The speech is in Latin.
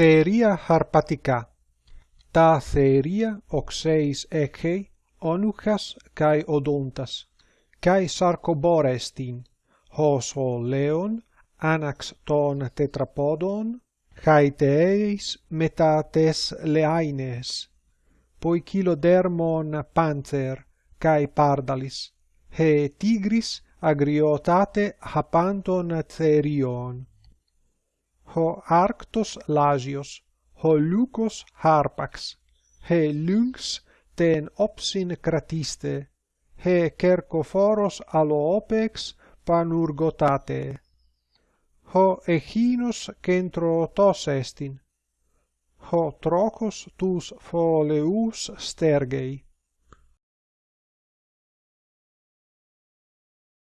Θεερία χαρπατικά. Τα oxeis οξέης onuchas kai καί οδόντας, καί hos την, ως ο λέον, άναξ των τετραπόδων, χαϊτεείς μετά τες λεάινες, ποικιλοδέρμον πάντερ, καί πάρδαλις, χε τίγρης αγριοτάτε χαπάντων θερίων ho arctos lasios, ho lucos harpax, he lynx ten opsin cratiste, he cercophoros aloopex panurgotate. Ho echinos centrootos estin, ho trocos tus foleus stergei,